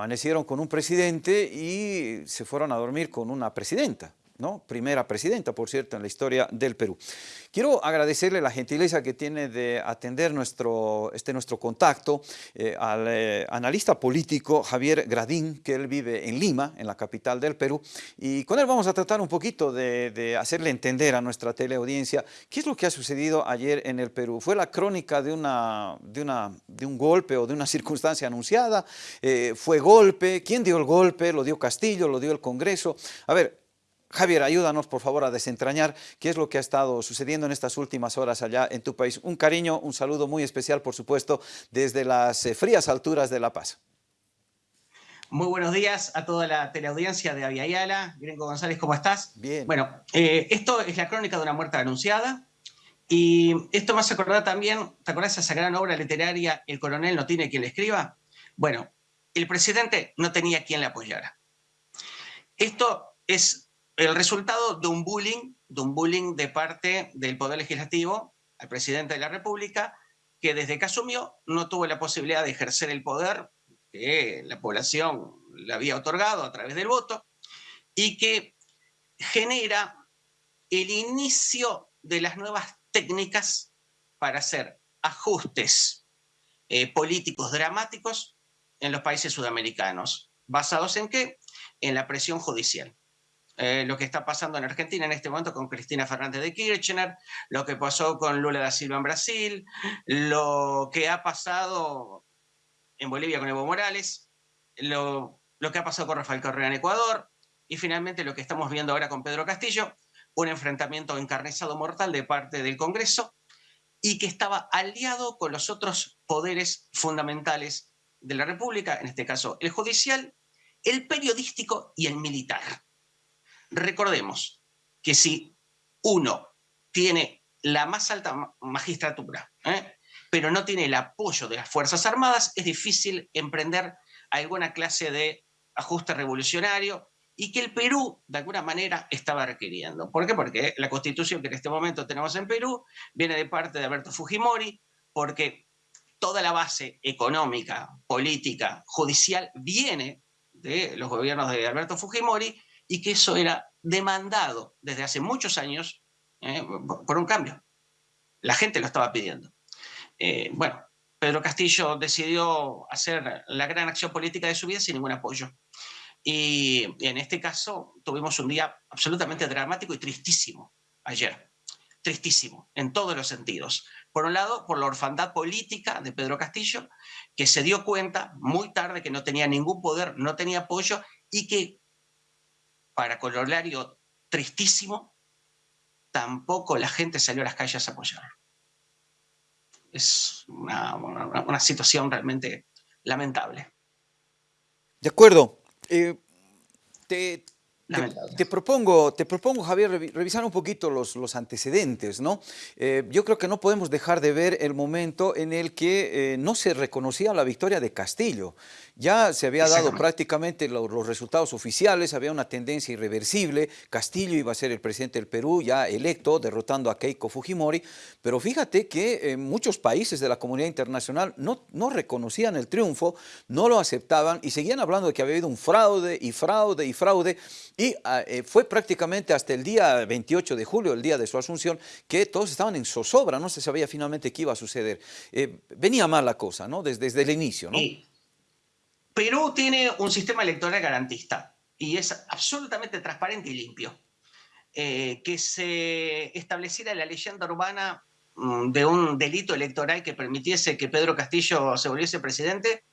amanecieron con un presidente y se fueron a dormir con una presidenta. ¿No? primera presidenta, por cierto, en la historia del Perú. Quiero agradecerle la gentileza que tiene de atender nuestro, este nuestro contacto eh, al eh, analista político Javier Gradín, que él vive en Lima, en la capital del Perú, y con él vamos a tratar un poquito de, de, hacerle entender a nuestra teleaudiencia qué es lo que ha sucedido ayer en el Perú. ¿Fue la crónica de, una, de, una, de un golpe o de una circunstancia anunciada? Eh, ¿Fue golpe? ¿Quién dio el golpe? ¿Lo dio Castillo? ¿Lo dio el Congreso? A ver, Javier, ayúdanos por favor a desentrañar qué es lo que ha estado sucediendo en estas últimas horas allá en tu país. Un cariño, un saludo muy especial, por supuesto, desde las eh, frías alturas de La Paz. Muy buenos días a toda la teleaudiencia de Aviala. Gringo González, ¿cómo estás? Bien. Bueno, eh, esto es la crónica de una muerte anunciada. Y esto me hace acordar también, ¿te acordás de esa gran obra literaria, El coronel no tiene quien le escriba? Bueno, el presidente no tenía quien le apoyara. Esto es el resultado de un bullying, de un bullying de parte del Poder Legislativo al presidente de la República, que desde que asumió no tuvo la posibilidad de ejercer el poder que la población le había otorgado a través del voto, y que genera el inicio de las nuevas técnicas para hacer ajustes eh, políticos dramáticos en los países sudamericanos. ¿Basados en qué? En la presión judicial. Eh, lo que está pasando en Argentina en este momento con Cristina Fernández de Kirchner, lo que pasó con Lula da Silva en Brasil, lo que ha pasado en Bolivia con Evo Morales, lo, lo que ha pasado con Rafael Correa en Ecuador, y finalmente lo que estamos viendo ahora con Pedro Castillo, un enfrentamiento encarnizado mortal de parte del Congreso, y que estaba aliado con los otros poderes fundamentales de la República, en este caso el judicial, el periodístico y el militar. Recordemos que si uno tiene la más alta magistratura, ¿eh? pero no tiene el apoyo de las Fuerzas Armadas, es difícil emprender alguna clase de ajuste revolucionario y que el Perú, de alguna manera, estaba requiriendo. ¿Por qué? Porque la constitución que en este momento tenemos en Perú viene de parte de Alberto Fujimori, porque toda la base económica, política, judicial viene de los gobiernos de Alberto Fujimori y que eso era demandado desde hace muchos años eh, por un cambio. La gente lo estaba pidiendo. Eh, bueno, Pedro Castillo decidió hacer la gran acción política de su vida sin ningún apoyo. Y, en este caso tuvimos un día absolutamente dramático y tristísimo ayer. Tristísimo, en todos los sentidos. Por un lado, por la orfandad política de Pedro Castillo, que se dio cuenta muy tarde que no tenía ningún poder, no tenía apoyo y que para corolario tristísimo, tampoco la gente salió a las calles a apoyar. Es una, situación realmente lamentable. De acuerdo. Eh, te, te, propongo, te propongo, Javier, revisar un poquito los, los antecedentes. ¿no? Eh, yo creo que no podemos dejar de ver el momento en el que eh, no se reconocía la victoria de Castillo. Ya se había dado prácticamente los, los, resultados oficiales, había una tendencia irreversible. Castillo iba a ser el presidente del Perú, ya electo, derrotando a Keiko Fujimori. Pero fíjate que muchos países de la comunidad internacional no, no reconocían el triunfo, no lo aceptaban y seguían hablando de que había habido un fraude y fraude y fraude. Y ah, eh, fue prácticamente hasta el día 28 de julio, el día de su asunción, que todos estaban en zozobra, no se sabía finalmente qué iba a suceder. Eh, venía mal la cosa, ¿no? Desde, el inicio, ¿no? Perú tiene un sistema electoral garantista y es absolutamente transparente y limpio. Eh, que se estableciera la leyenda urbana mm, de un delito electoral que permitiese que Pedro Castillo se volviese presidente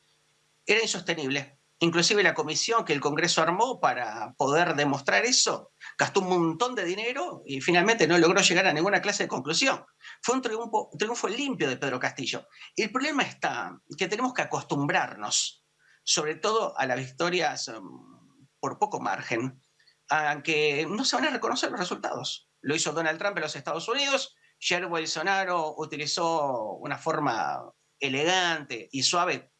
era insostenible. Inclusive la comisión que el Congreso armó para poder demostrar eso, gastó un montón de dinero y finalmente no logró llegar a ninguna clase de conclusión. Fue un triunfo, limpio de Pedro Castillo. El problema está que tenemos que acostumbrarnos, sobre todo a las victorias um, por poco margen, a que no se van a reconocer los resultados. Lo hizo Donald Trump en los Estados Unidos, Jair Bolsonaro utilizó una forma elegante y suave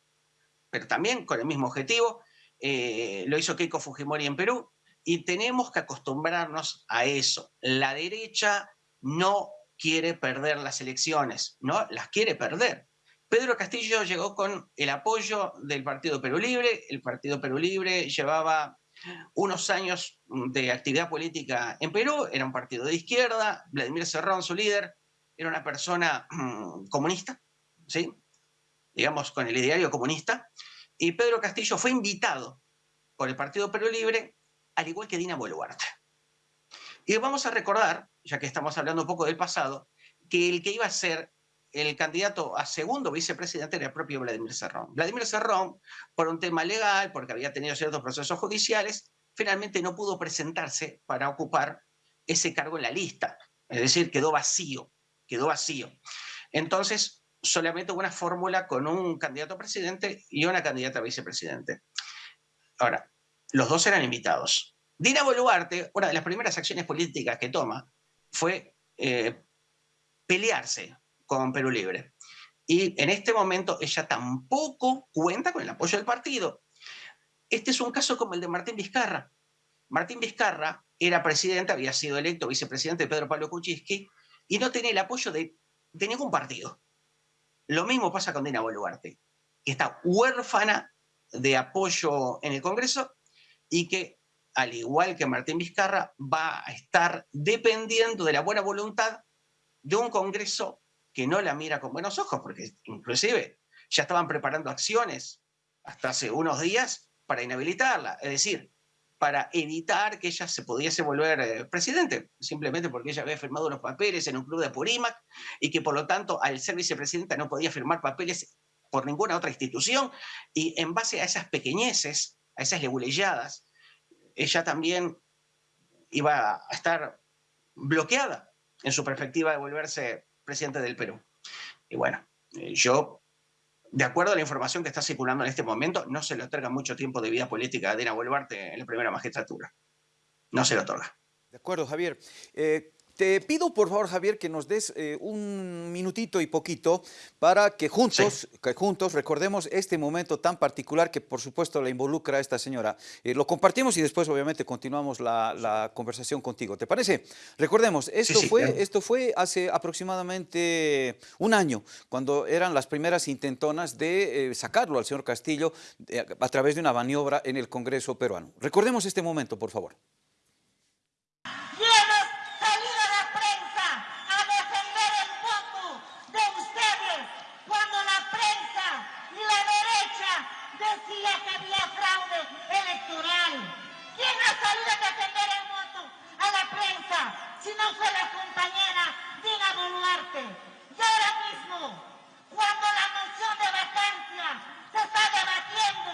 pero también con el mismo objetivo. Eh, lo hizo Keiko Fujimori en Perú y tenemos que acostumbrarnos a eso. La derecha no quiere perder las elecciones, no las quiere perder. Pedro Castillo llegó con el apoyo del Partido Perú Libre. El Partido Perú Libre llevaba unos años de actividad política en Perú, era un partido de izquierda, Vladimir Cerrón, su líder, era una persona mm, comunista, ¿sí? Digamos, con el ideario comunista, y Pedro Castillo fue invitado por el Partido Perú Libre, al igual que Dina Boluarte. Y vamos a recordar, ya que estamos hablando un poco del pasado, que el que iba a ser el candidato a segundo vicepresidente era el propio Vladimir Serrón. Vladimir Serrón, por un tema legal, porque había tenido ciertos procesos judiciales, finalmente no pudo presentarse para ocupar ese cargo en la lista. Es decir, quedó vacío, quedó vacío. Entonces, solamente una fórmula con un candidato a presidente y una candidata a vicepresidente. Ahora, los dos eran invitados. Dina Boluarte, una de las primeras acciones políticas que toma, fue eh, pelearse con Perú Libre. Y en este momento ella tampoco cuenta con el apoyo del partido. Este es un caso como el de Martín Vizcarra. Martín Vizcarra era presidente, había sido electo vicepresidente de Pedro Pablo Kuczynski y no tenía el apoyo de ningún partido. Lo mismo pasa con Dina Boluarte, que está huérfana de apoyo en el Congreso y que, al igual que Martín Vizcarra, va a estar dependiendo de la buena voluntad de un Congreso que no la mira con buenos ojos, porque inclusive ya estaban preparando acciones hasta hace unos días para inhabilitarla, es decir, para evitar que ella se pudiese volver eh, presidente, simplemente porque ella había firmado unos papeles en un club de Purímac y que por lo tanto al ser vicepresidenta no podía firmar papeles por ninguna otra institución y en base a esas pequeñeces, a esas leguleyadas, ella también iba a estar bloqueada en su perspectiva de volverse presidente del Perú. Y bueno, eh, yo, de acuerdo a la información que está circulando en este momento, no se le otorga mucho tiempo de vida política a Dina Boluarte en la primera magistratura. No se le otorga. De acuerdo, Javier. Eh, te pido, por favor, Javier, que nos des eh, un minutito y poquito para que juntos, que juntos recordemos este momento tan particular que, por supuesto, le involucra a esta señora. Eh, lo compartimos y después, obviamente, continuamos la, conversación contigo. ¿Te parece? Recordemos, esto, fue, esto fue hace aproximadamente un año, cuando eran las primeras intentonas de eh, sacarlo al señor Castillo a través de una maniobra en el Congreso peruano. Recordemos este momento, por favor. Si no fue la compañera Dina Boluarte. Y ahora mismo, cuando la moción de vacancia se está debatiendo,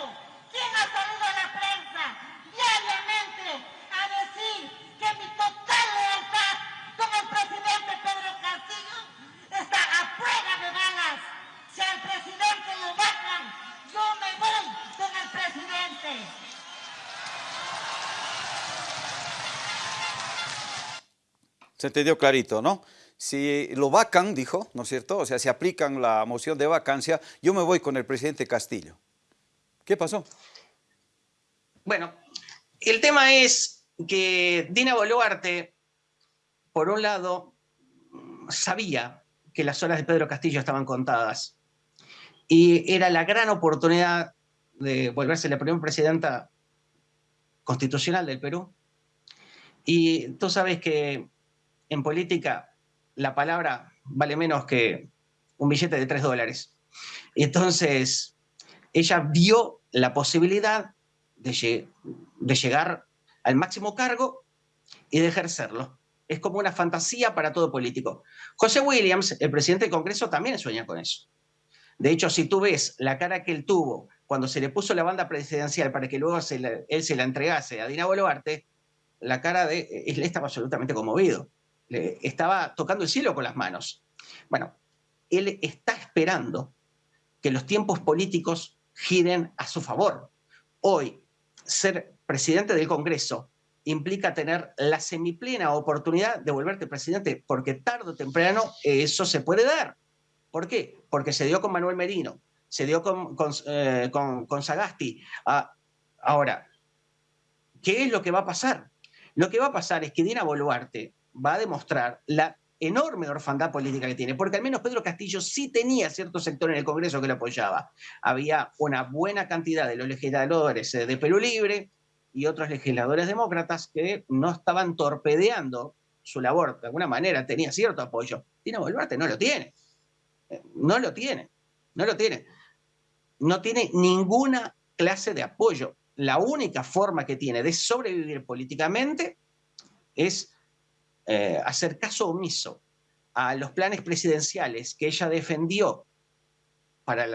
¿quién ha salido a la prensa diariamente a decir que mi total lealtad con el presidente Pedro Castillo está a prueba de balas? Si al presidente lo vacan, yo me voy con el presidente. Se entendió clarito, ¿no? Si lo vacan, dijo, ¿no es cierto? O sea, si aplican la moción de vacancia, yo me voy con el presidente Castillo. ¿Qué pasó? Bueno, el tema es que Dina Boluarte, por un lado, sabía que las horas de Pedro Castillo estaban contadas y era la gran oportunidad de volverse la primera presidenta constitucional del Perú. Y tú sabes que en política la palabra vale menos que un billete de tres dólares. Entonces, ella vio la posibilidad de, llegar al máximo cargo y de ejercerlo. Es como una fantasía para todo político. José Williams, el presidente del Congreso, también sueña con eso. De hecho, si tú ves la cara que él tuvo cuando se le puso la banda presidencial para que luego él se la entregase a Dina Boluarte, la cara de él estaba absolutamente conmovido estaba tocando el cielo con las manos. Bueno, él está esperando que los tiempos políticos giren a su favor. Hoy, ser presidente del Congreso implica tener la semiplena oportunidad de volverte presidente, porque tarde o temprano eso se puede dar. ¿Por qué? Porque se dio con Manuel Merino, se dio con, con, eh, Sagasti. Ah, ahora, ¿qué es lo que va a pasar? Lo que va a pasar es que Dina Boluarte va a demostrar la enorme orfandad política que tiene, porque al menos Pedro Castillo sí tenía cierto sector en el Congreso que lo apoyaba. Había una buena cantidad de los legisladores eh, de Perú Libre y otros legisladores demócratas que no estaban torpedeando su labor. De alguna manera tenía cierto apoyo. Dina Boluarte no lo tiene. Eh, no lo tiene. No lo tiene. No tiene ninguna clase de apoyo. La única forma que tiene de sobrevivir políticamente es eh, hacer caso omiso a los planes presidenciales que ella defendió para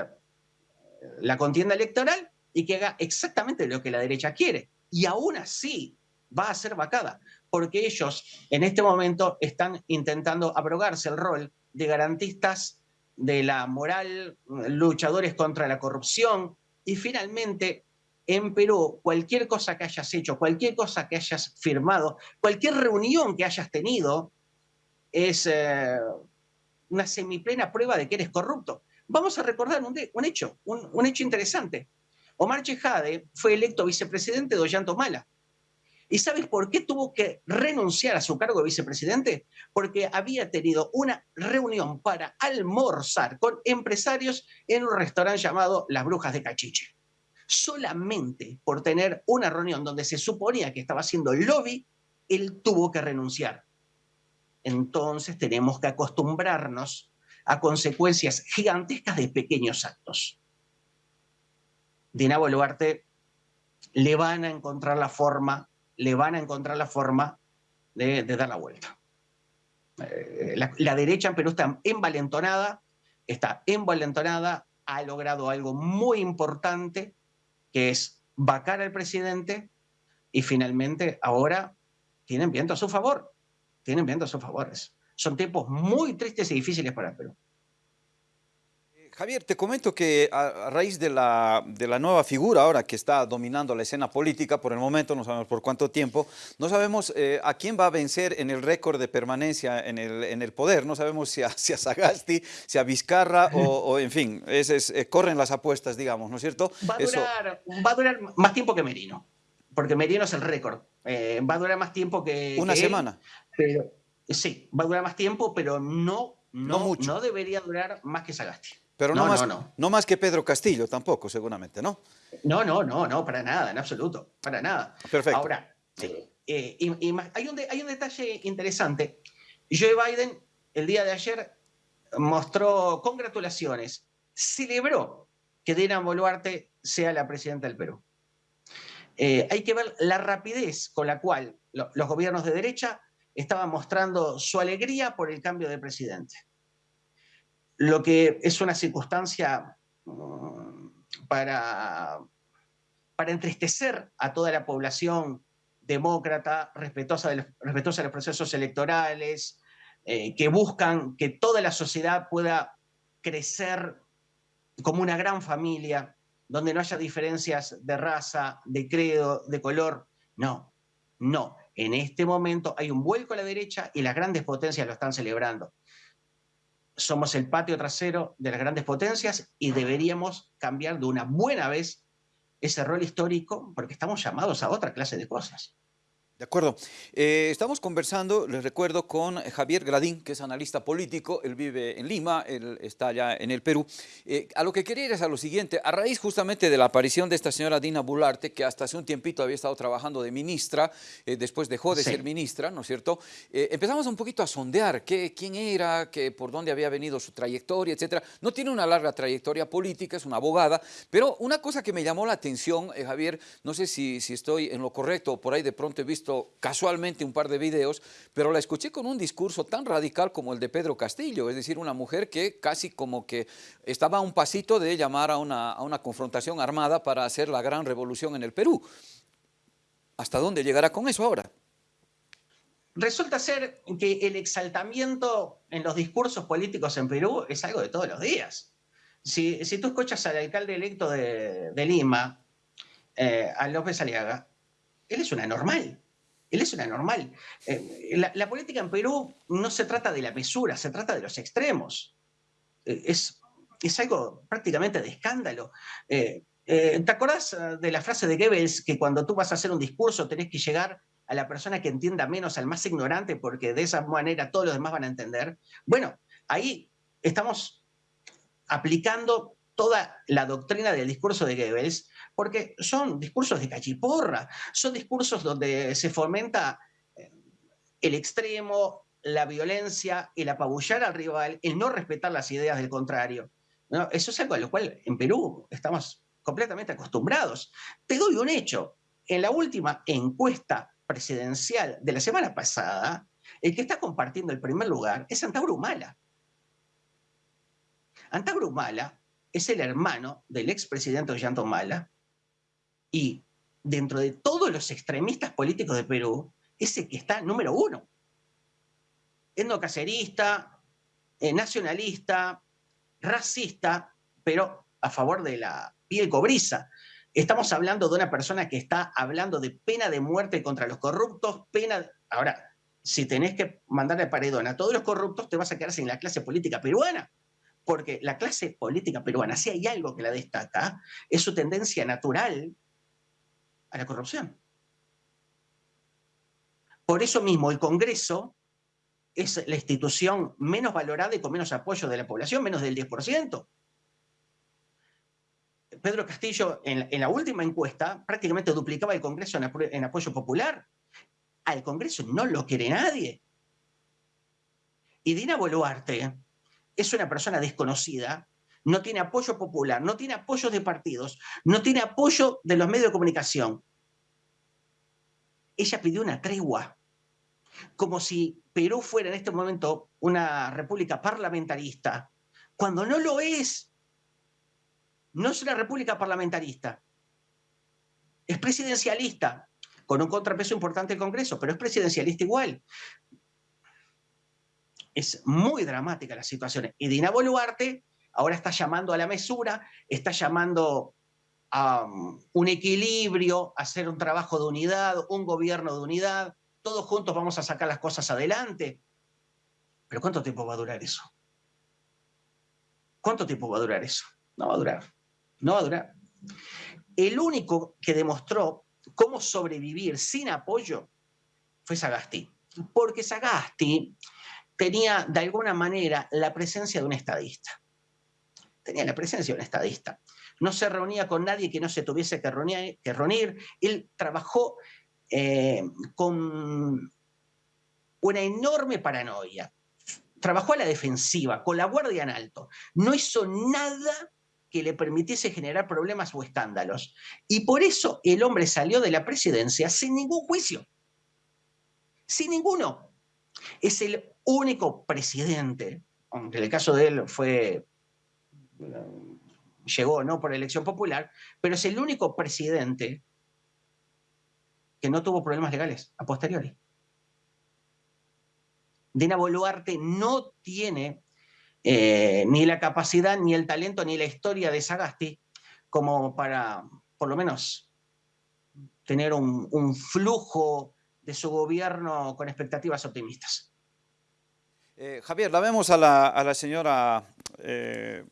la, contienda electoral y que haga exactamente lo que la derecha quiere. Y aún así va a ser vacada, porque ellos en este momento están intentando abrogarse el rol de garantistas de la moral, luchadores contra la corrupción, y finalmente en Perú, cualquier cosa que hayas hecho, cualquier cosa que hayas firmado, cualquier reunión que hayas tenido, es eh, una semiplena prueba de que eres corrupto. Vamos a recordar un, hecho, un, hecho interesante. Omar Chejade fue electo vicepresidente de Ollanta Mala. ¿Y sabes por qué tuvo que renunciar a su cargo de vicepresidente? Porque había tenido una reunión para almorzar con empresarios en un restaurante llamado Las Brujas de Cachiche solamente por tener una reunión donde se suponía que estaba haciendo lobby, él tuvo que renunciar. Entonces tenemos que acostumbrarnos a consecuencias gigantescas de pequeños actos. Dina Boluarte le van a encontrar la forma, le van a encontrar la forma de, dar la vuelta. Eh, la, la, derecha en Perú está envalentonada, está envalentonada, ha logrado algo muy importante, que es vacar al presidente y finalmente ahora tienen viento a su favor, tienen viento a sus favores. Son tiempos muy tristes y difíciles para Perú. Javier, te comento que a, raíz de la, de la, nueva figura ahora que está dominando la escena política, por el momento no sabemos por cuánto tiempo, no sabemos eh, a quién va a vencer en el récord de permanencia en el, en el poder, no sabemos si a, si a Sagasti, si a Vizcarra o, en fin, es, es, eh, corren las apuestas, digamos, ¿no es cierto? Va a, durar, va a durar más tiempo que Merino, porque Merino es el récord, eh, va a durar más tiempo que... Una semana. pero, sí, va a durar más tiempo, pero no, no, mucho. no debería durar más que Sagasti. Pero no, más, no, más que Pedro Castillo tampoco, seguramente, ¿no? No, no, no, no, para nada, en absoluto, para nada. Perfecto. Ahora, eh, y, hay, un hay un detalle interesante. Joe Biden el día de ayer mostró congratulaciones, celebró que Dina Boluarte sea la presidenta del Perú. Eh, hay que ver la rapidez con la cual los gobiernos de derecha estaban mostrando su alegría por el cambio de presidente lo que es una circunstancia mm, para, para entristecer a toda la población demócrata, respetuosa de los, respetuosa de los procesos electorales, eh, que buscan que toda la sociedad pueda crecer como una gran familia, donde no haya diferencias de raza, de credo, de color. No, no. En este momento hay un vuelco a la derecha y las grandes potencias lo están celebrando somos el patio trasero de las grandes potencias y deberíamos cambiar de una buena vez ese rol histórico porque estamos llamados a otra clase de cosas. De acuerdo. Eh, estamos conversando, les recuerdo, con Javier Gradín, que es analista político, él vive en Lima, él está allá en el Perú. Eh, a lo que quería ir es a lo siguiente, a raíz justamente de la aparición de esta señora Dina Bularte, que hasta hace un tiempito había estado trabajando de ministra, eh, después dejó de ser ministra, ¿no es cierto? empezamos un poquito a sondear qué, quién era, qué, por dónde había venido su trayectoria, etcétera. No tiene una larga trayectoria política, es una abogada, pero una cosa que me llamó la atención, Javier, no sé si, si estoy en lo correcto, por ahí de pronto he visto casualmente un par de videos, pero la escuché con un discurso tan radical como el de Pedro Castillo, es decir, una mujer que casi como que estaba a un pasito de llamar a una, a una confrontación armada para hacer la gran revolución en el Perú. ¿Hasta dónde llegará con eso ahora? Resulta ser que el exaltamiento en los discursos políticos en Perú es algo de todos los días. Si, si tú escuchas al alcalde electo de, Lima, eh, a López Aliaga, él es una normal. Él es una normal. Eh, la, política en Perú no se trata de la mesura, se trata de los extremos. Eh, es, es algo prácticamente de escándalo. Eh, ¿Te acordás de la frase de Goebbels que cuando tú vas a hacer un discurso tenés que llegar a la persona que entienda menos, al más ignorante, porque de esa manera todos los demás van a entender. Bueno, ahí estamos aplicando toda la doctrina del discurso de Goebbels, porque son discursos de cachiporra, son discursos donde se fomenta eh, el extremo, la violencia, el apabullar al rival, el no respetar las ideas del contrario. Eso es algo a lo cual en Perú estamos completamente acostumbrados. Te doy un hecho. En la última encuesta presidencial de la semana pasada, el que está compartiendo el primer lugar es Antauro Humala. Antauro Humala es el hermano del expresidente Ollanta Humala y dentro de todos los extremistas políticos de Perú, es el que está número uno. Etnocacerista, eh, nacionalista, racista, pero a favor de la piel cobriza. Estamos hablando de una persona que está hablando de pena de muerte contra los corruptos, pena... Ahora, si tenés que mandarle paredón a todos los corruptos, te vas a quedar sin la clase política peruana. Porque la clase política peruana, si hay algo que la destaca, es su tendencia natural a la corrupción. Por eso mismo el Congreso es la institución menos valorada y con menos apoyo de la población, menos del 10%. Pedro Castillo, en, la última encuesta, prácticamente duplicaba el Congreso en, apoyo popular. Al Congreso no lo quiere nadie. Y Dina Boluarte es una persona desconocida, no tiene apoyo popular, no tiene apoyo de partidos, no tiene apoyo de los medios de comunicación. Ella pidió una tregua como si Perú fuera en este momento una república parlamentarista, cuando no lo es. No es una república parlamentarista. Es presidencialista, con un contrapeso importante el Congreso, pero es presidencialista igual. Es muy dramática la situación. Y Dina Boluarte ahora está llamando a la mesura, está llamando a um, un equilibrio, a hacer un trabajo de unidad, un gobierno de unidad, todos juntos vamos a sacar las cosas adelante. Pero ¿cuánto tiempo va a durar eso? ¿Cuánto tiempo va a durar eso? No va a durar. No va a durar. El único que demostró cómo sobrevivir sin apoyo fue Sagasti. Porque Sagasti tenía de alguna manera la presencia de un estadista. Tenía la presencia de un estadista. No se reunía con nadie que no se tuviese que reunir. Él trabajó eh, con una enorme paranoia. Trabajó a la defensiva, con la guardia en alto. No hizo nada que le permitiese generar problemas o escándalos. Y por eso el hombre salió de la presidencia sin ningún juicio. Sin ninguno. Es el único presidente, aunque en el caso de él fue, llegó no por elección popular, pero es el único presidente que no tuvo problemas legales a posteriori. Dina Boluarte no tiene eh, ni la capacidad, ni el talento, ni la historia de Sagasti como para, por lo menos, tener un, flujo de su gobierno con expectativas optimistas. Eh, Javier, la vemos a la, señora eh,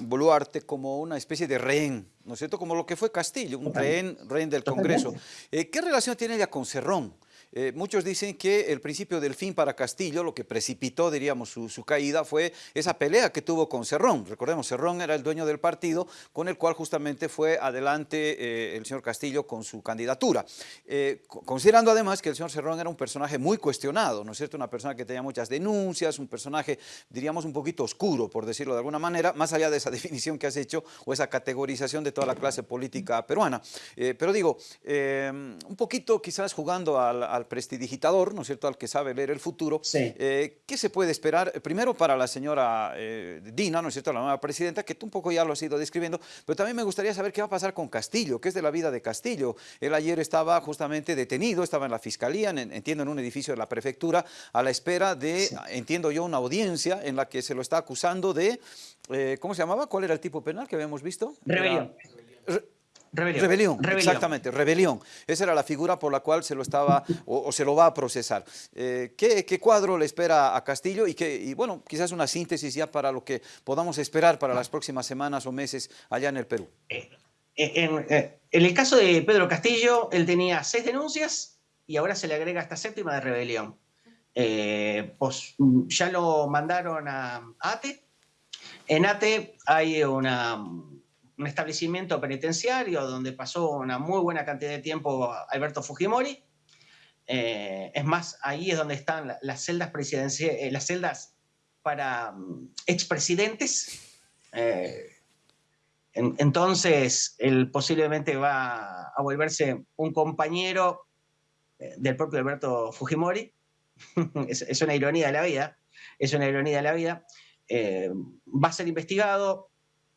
Boluarte como una especie de rehén, ¿no es cierto? Como lo que fue Castillo, un rehén, rehén del Congreso. Eh, ¿Qué relación tiene ella con Cerrón? Eh, muchos dicen que el principio del fin para Castillo, lo que precipitó, diríamos, su, caída, fue esa pelea que tuvo con Cerrón. Recordemos, Cerrón era el dueño del partido, con el cual justamente fue adelante eh, el señor Castillo con su candidatura. Eh, considerando además que el señor Cerrón era un personaje muy cuestionado, ¿no es cierto? Una persona que tenía muchas denuncias, un personaje, diríamos, un poquito oscuro, por decirlo de alguna manera, más allá de esa definición que has hecho o esa categorización de toda la clase política peruana. pero digo, un poquito quizás jugando al al prestidigitador, ¿no es cierto?, al que sabe leer el futuro. Eh, ¿Qué se puede esperar? Primero para la señora eh, Dina, ¿no es cierto?, la nueva presidenta, que tú un poco ya lo has ido describiendo, pero también me gustaría saber qué va a pasar con Castillo, qué es de la vida de Castillo. Él ayer estaba justamente detenido, estaba en la fiscalía, entiendo en un edificio de la prefectura, a la espera de, entiendo yo, una audiencia en la que se lo está acusando de, eh, ¿cómo se llamaba? ¿Cuál era el tipo penal que habíamos visto? Rebelión. Rebelión. exactamente, rebelión. Esa era la figura por la cual se lo estaba o, se lo va a procesar. Eh, ¿qué, cuadro le espera a Castillo? Y, que, bueno, quizás una síntesis ya para lo que podamos esperar para las próximas semanas o meses allá en el Perú. Eh, eh, en, el caso de Pedro Castillo, él tenía seis denuncias y ahora se le agrega esta séptima de rebelión. pues, ya lo mandaron a ATE. En ATE hay una, un establecimiento penitenciario donde pasó una muy buena cantidad de tiempo Alberto Fujimori. Eh, es más, ahí es donde están las celdas presidenciales, eh, las celdas para mm, expresidentes. Eh, entonces, él posiblemente va a volverse un compañero del propio Alberto Fujimori. es, una ironía de la vida, es una ironía de la vida. va a ser investigado,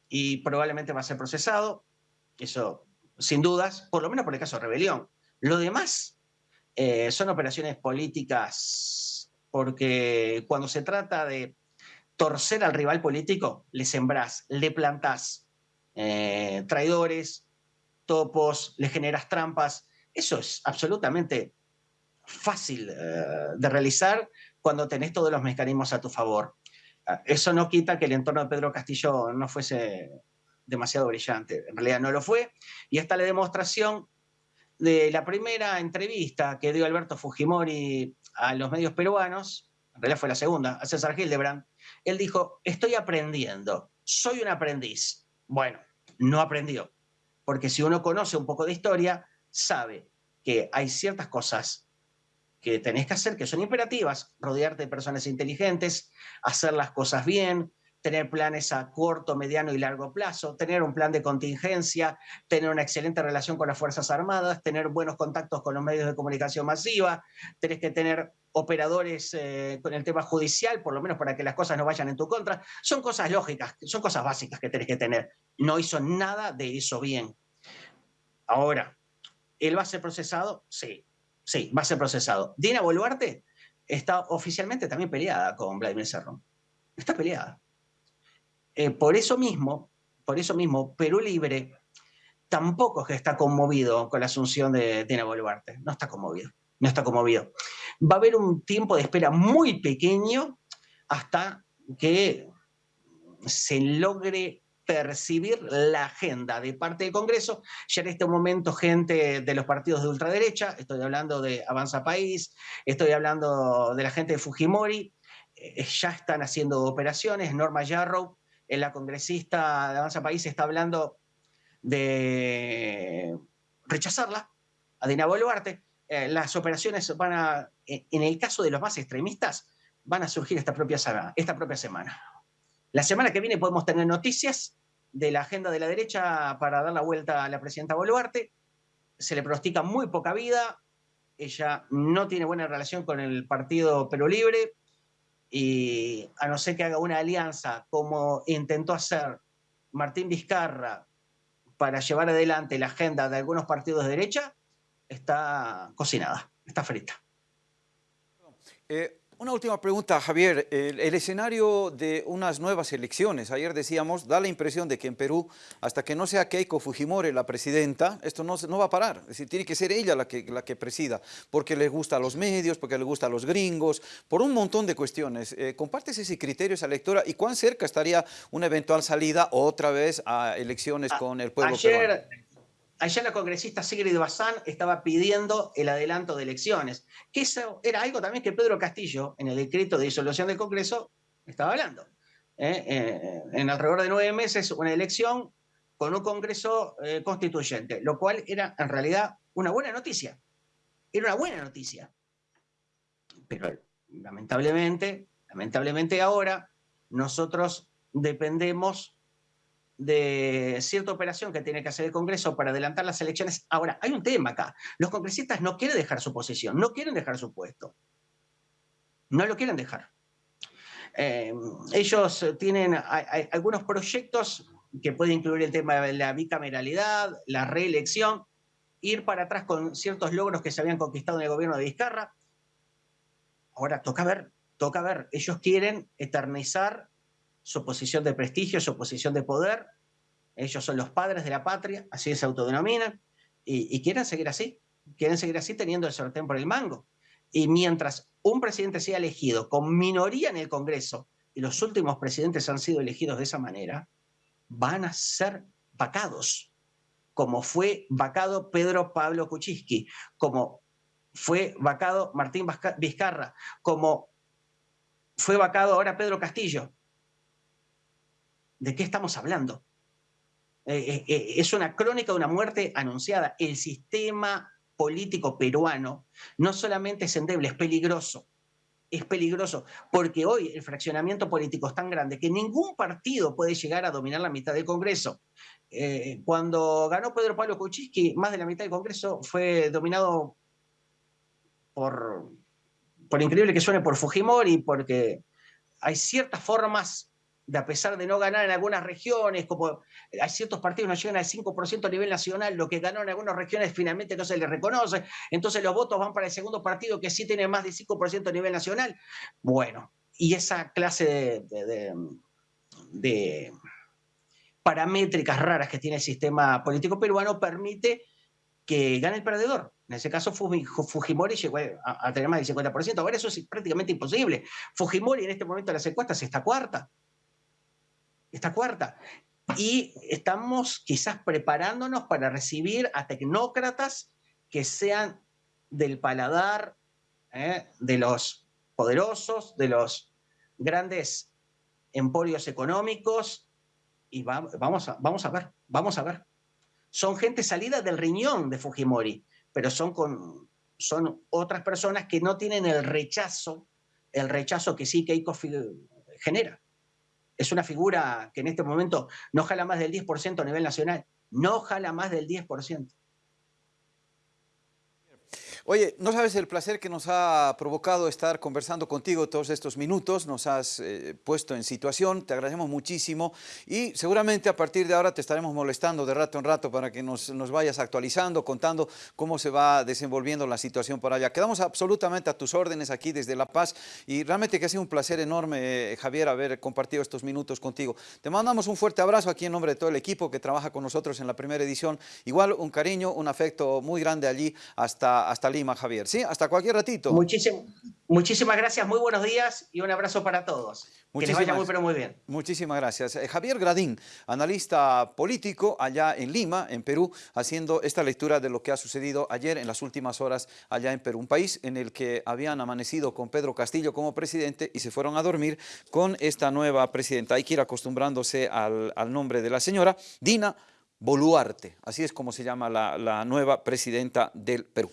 y probablemente va a ser procesado, eso sin dudas, por lo menos por el caso de rebelión. Lo demás eh, son operaciones políticas porque cuando se trata de torcer al rival político, le sembrás, le plantás eh, traidores, topos, le generas trampas. Eso es absolutamente fácil eh, de realizar cuando tenés todos los mecanismos a tu favor. Eso no quita que el entorno de Pedro Castillo no fuese demasiado brillante. En realidad no lo fue. Y está la demostración de la primera entrevista que dio Alberto Fujimori a los medios peruanos, en realidad fue la segunda, a César Hildebrand, él dijo, estoy aprendiendo, soy un aprendiz. Bueno, no aprendió, porque si uno conoce un poco de historia, sabe que hay ciertas cosas que tenés que hacer, que son imperativas, rodearte de personas inteligentes, hacer las cosas bien, tener planes a corto, mediano y largo plazo, tener un plan de contingencia, tener una excelente relación con las Fuerzas Armadas, tener buenos contactos con los medios de comunicación masiva, tenés que tener operadores eh, con el tema judicial, por lo menos para que las cosas no vayan en tu contra. Son cosas lógicas, son cosas básicas que tenés que tener. No hizo nada de eso bien. Ahora, ¿él va a ser procesado? Sí. Sí, va a ser procesado. Dina Boluarte está oficialmente también peleada con Vladimir Cerrón. Está peleada. Eh, por eso mismo, por eso mismo, Perú Libre tampoco está conmovido con la asunción de Dina Boluarte. No está conmovido. No está conmovido. Va a haber un tiempo de espera muy pequeño hasta que se logre percibir la agenda de parte del Congreso. Ya en este momento gente de los partidos de ultraderecha, estoy hablando de Avanza País, estoy hablando de la gente de Fujimori, eh, ya están haciendo operaciones. Norma Yarrow, la congresista de Avanza País, está hablando de rechazarla, a Dina Boluarte. Eh, las operaciones van a, en el caso de los más extremistas, van a surgir esta propia semana. La semana que viene podemos tener noticias de la agenda de la derecha para dar la vuelta a la presidenta Boluarte. Se le pronostica muy poca vida. Ella no tiene buena relación con el partido Perú Libre y a no ser que haga una alianza como intentó hacer Martín Vizcarra para llevar adelante la agenda de algunos partidos de derecha, está cocinada, está frita. Eh, una última pregunta, Javier. El, escenario de unas nuevas elecciones, ayer decíamos, da la impresión de que en Perú, hasta que no sea Keiko Fujimori la presidenta, esto no, no va a parar. Es decir, tiene que ser ella la que, la que presida, porque le gusta a los medios, porque le gusta a los gringos, por un montón de cuestiones. Eh, ¿Compartes ese criterio, esa lectura? ¿Y cuán cerca estaría una eventual salida otra vez a elecciones con el pueblo ayer, Ayer la congresista Sigrid Bazán estaba pidiendo el adelanto de elecciones, que eso era algo también que Pedro Castillo, en el decreto de disolución del Congreso, estaba hablando. ¿eh? Eh, en alrededor de nueve meses, una elección con un Congreso eh, constituyente, lo cual era en realidad una buena noticia. Era una buena noticia. Pero lamentablemente, lamentablemente ahora, nosotros dependemos de cierta operación que tiene que hacer el Congreso para adelantar las elecciones. Ahora, hay un tema acá. Los congresistas no quieren dejar su posición, no quieren dejar su puesto. No lo quieren dejar. Eh, ellos tienen algunos proyectos que pueden incluir el tema de la bicameralidad, la reelección, ir para atrás con ciertos logros que se habían conquistado en el gobierno de Vizcarra. Ahora, toca ver, toca ver. Ellos quieren eternizar su posición de prestigio, su posición de poder. Ellos son los padres de la patria, así se autodenominan, y, quieren seguir así, quieren seguir así teniendo el sorteo por el mango. Y mientras un presidente sea elegido con minoría en el Congreso, y los últimos presidentes han sido elegidos de esa manera, van a ser vacados, como fue vacado Pedro Pablo Kuczynski, como fue vacado Martín Vizcarra, como fue vacado ahora Pedro Castillo. ¿De qué estamos hablando? Eh, eh, eh, es una crónica de una muerte anunciada. El sistema político peruano no solamente es endeble, es peligroso. Es peligroso porque hoy el fraccionamiento político es tan grande que ningún partido puede llegar a dominar la mitad del Congreso. cuando ganó Pedro Pablo Kuczynski, más de la mitad del Congreso fue dominado por, por increíble que suene, por Fujimori, porque hay ciertas formas de a pesar de no ganar en algunas regiones, como hay ciertos partidos no llegan al 5% a nivel nacional, lo que ganó en algunas regiones finalmente no se les reconoce, entonces los votos van para el segundo partido que sí tiene más de 5% a nivel nacional. Bueno, y esa clase de, de, paramétricas raras que tiene el sistema político peruano permite que gane el perdedor. En ese caso, Fujimori llegó a, tener más del 50%. Ahora eso es prácticamente imposible. Fujimori en este momento de las encuestas está cuarta esta cuarta. Y estamos quizás preparándonos para recibir a tecnócratas que sean del paladar ¿eh? de los poderosos, de los grandes emporios económicos, y vamos, a, vamos a ver, vamos a ver. Son gente salida del riñón de Fujimori, pero son, con, son otras personas que no tienen el rechazo, el rechazo que sí Keiko genera es una figura que en este momento no jala más del 10% a nivel nacional. No jala más del 10%. Oye, no sabes el placer que nos ha provocado estar conversando contigo todos estos minutos, nos has eh, puesto en situación, te agradecemos muchísimo y seguramente a partir de ahora te estaremos molestando de rato en rato para que nos, vayas actualizando, contando cómo se va desenvolviendo la situación por allá. Quedamos absolutamente a tus órdenes aquí desde La Paz y realmente que ha sido un placer enorme, eh, Javier, haber compartido estos minutos contigo. Te mandamos un fuerte abrazo aquí en nombre de todo el equipo que trabaja con nosotros en la primera edición. Igual un cariño, un afecto muy grande allí hasta, hasta Javier. ¿sí? Hasta cualquier ratito. muchísimas gracias, muy buenos días y un abrazo para todos. que les vaya muy, pero muy bien. Muchísimas gracias. Eh, Javier Gradín, analista político allá en Lima, en Perú, haciendo esta lectura de lo que ha sucedido ayer en las últimas horas allá en Perú. Un país en el que habían amanecido con Pedro Castillo como presidente y se fueron a dormir con esta nueva presidenta. Hay que ir acostumbrándose al, nombre de la señora, Dina Boluarte. Así es como se llama la nueva presidenta del Perú.